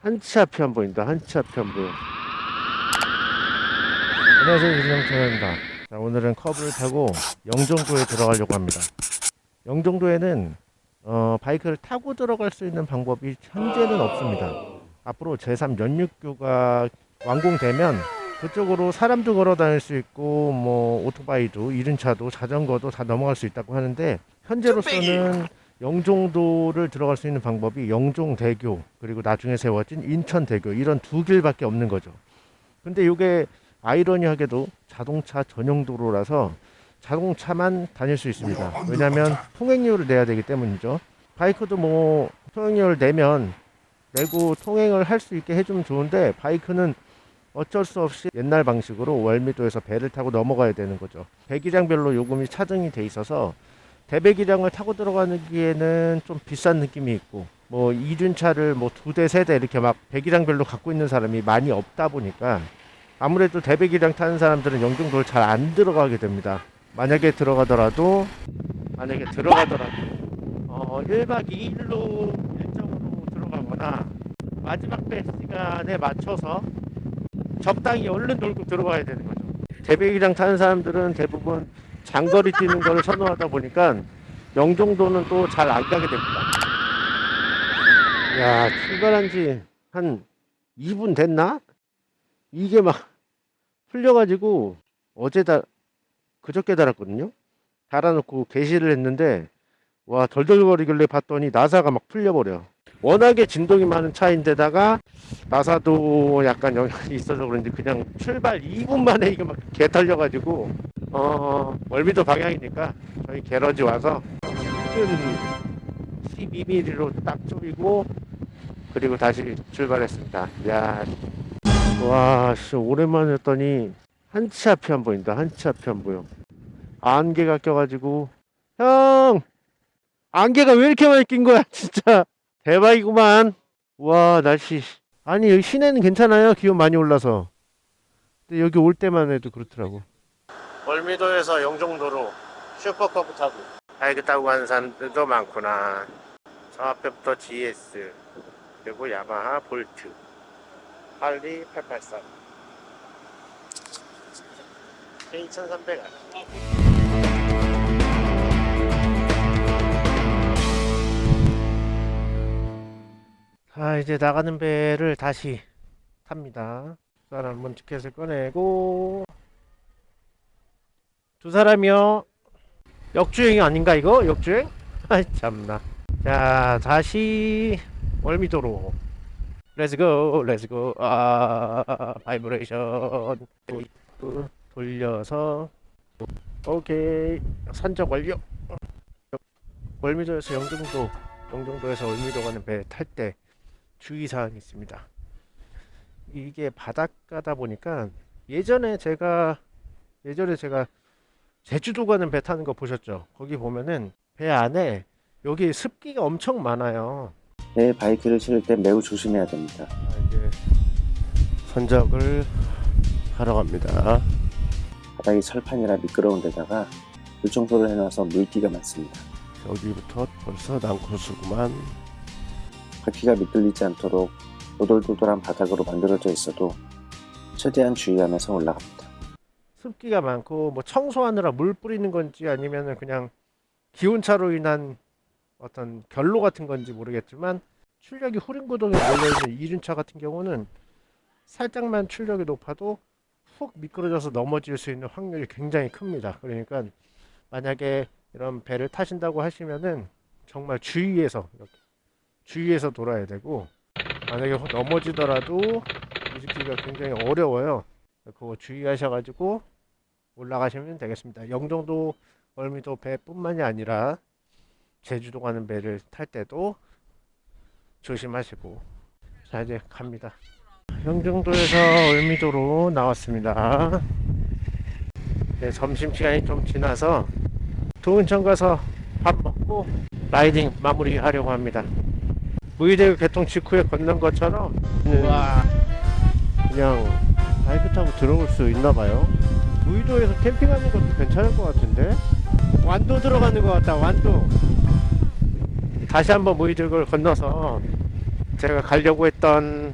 한치 앞이 안 보인다. 한치 앞이 안 보여. 안녕하세요. 유정천입니다. 자, 오늘은 커브를 타고 영종도에 들어가려고 합니다. 영종도에는 어, 바이크를 타고 들어갈 수 있는 방법이 현재는 없습니다. 앞으로 제3 연육교가 완공되면 그쪽으로 사람도 걸어 다닐 수 있고 뭐 오토바이도 이륜차도 자전거도 다 넘어갈 수 있다고 하는데 현재로서는 영종도를 들어갈 수 있는 방법이 영종대교 그리고 나중에 세워진 인천대교 이런 두 길밖에 없는 거죠. 근데 이게 아이러니하게도 자동차 전용 도로라서 자동차만 다닐 수 있습니다. 왜냐하면 통행료를 내야 되기 때문이죠. 바이크도 뭐 통행료를 내면 내고 통행을 할 수 있게 해주면 좋은데 바이크는 어쩔 수 없이 옛날 방식으로 월미도에서 배를 타고 넘어가야 되는 거죠. 배기량별로 요금이 차등이 돼 있어서 대배기량을 타고 들어가기에는 좀 비싼 느낌이 있고 뭐 이륜차를 뭐 두 대 세 대 이렇게 막 배기량별로 갖고 있는 사람이 많이 없다 보니까 아무래도 대배기량 타는 사람들은 영종도를 잘 안 들어가게 됩니다. 만약에 들어가더라도 만약에 들어가더라도 어 1박 2일로 일정으로 들어가거나 마지막 배 시간에 맞춰서 적당히 얼른 놀고 들어가야 되는 거죠. 대배기량 타는 사람들은 대부분 장거리 뛰는 걸 선호하다 보니까 영종도는 또 잘 안 가게 됩니다. 야, 출발한 지 한 2분 됐나? 이게 막 풀려가지고 어제 다, 그저께 달았거든요? 달아놓고 게시를 했는데, 와, 덜덜거리길래 봤더니 나사가 막 풀려버려. 워낙에 진동이 많은 차인데다가 나사도 약간 영향이 있어서 그런지 그냥 출발 2분 만에 이게 막 개털려가지고 어 월미도 방향이니까 저희 게러지 와서 큰 12mm로 딱 조이고 그리고 다시 출발했습니다. 야, 와, 씨, 오랜만에 했더니 한치 앞이 안 보인다. 한치 앞이 안 보여. 안개가 껴가지고 형 안개가 왜 이렇게 많이 낀 거야 진짜 대박이구만. 와 날씨 아니 여기 시내는 괜찮아요. 기온 많이 올라서. 근데 여기 올 때만 해도 그렇더라고. 월미도에서 영종도로 슈퍼커브 타고. 바이크 타고 가는 사람들도 많구나. 저 앞에부터 GS 그리고 야마하 볼트 할리 883 K1300 자 이제 나가는 배를 다시 탑니다. 두 사람 한번 티켓을 꺼내고 두 사람이요. 역주행이 아닌가 이거? 역주행? 아이 참나. 자 다시. 월미도로. Let's go, let's go 아 바이브레이션 돌려서. 오케이. 선적 완료. 월미도에서 영종도 영종도에서 월미도 가는 배 탈 때 주의사항이 있습니다. 이게 바닷가다 보니까 예전에 제가 예전에 제가 제주도 가는 배 타는 거 보셨죠 거기 보면은 배 안에 여기 습기가 엄청 많아요 내 바이크를 실을 때 매우 조심해야 됩니다. 자, 이제 선적을 하러 갑니다. 바닥이 철판이라 미끄러운 데다가 물청소를 해놔서 물기가 많습니다. 여기부터 벌써 난코수구만. 바퀴가 미끌리지 않도록 오돌도돌한 바닥으로 만들어져 있어도 최대한 주의하면서 올라갑니다. 습기가 많고 뭐 청소하느라 물 뿌리는 건지 아니면은 그냥 기온차로 인한 어떤 결로 같은 건지 모르겠지만 출력이 후륜구동에 몰려있는 이륜차 같은 경우는 살짝만 출력이 높아도 훅 미끄러져서 넘어질 수 있는 확률이 굉장히 큽니다. 그러니까 만약에 이런 배를 타신다고 하시면은 정말 주의해서 이렇게 주의해서 돌아야 되고 만약에 넘어지더라도 뒤집기가 굉장히 어려워요. 그거 주의하셔가지고 올라가시면 되겠습니다. 영종도 월미도 배뿐만이 아니라 제주도 가는 배를 탈 때도 조심하시고 자 이제 갑니다. 영종도에서 월미도로 나왔습니다. 네, 점심시간이 좀 지나서 도은천 가서 밥 먹고 라이딩 마무리 하려고 합니다. 무의대교 개통 직후에 걷는 것처럼 그냥 바이크 타고 들어올 수 있나 봐요. 무의도에서 캠핑하는 것도 괜찮을 것 같은데 완도 들어가는 것 같다 완도 다시 한번 무의도를 건너서 제가 가려고 했던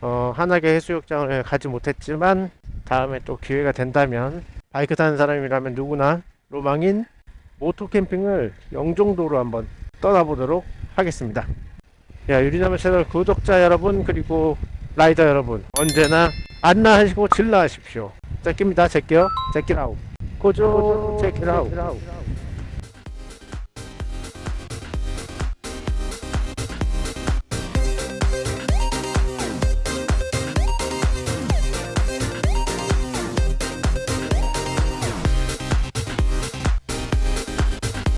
어, 한악의 해수욕장을 가지 못했지만 다음에 또 기회가 된다면 바이크 타는 사람이라면 누구나 로망인 모토 캠핑을 영종도로 한번 떠나보도록 하겠습니다. 야 유리나무 채널 구독자 여러분 그리고 라이더 여러분 언제나 안나하시고 질러하십시오. 제끼입니다. 제껴 제끼라우. 고조 제끼라우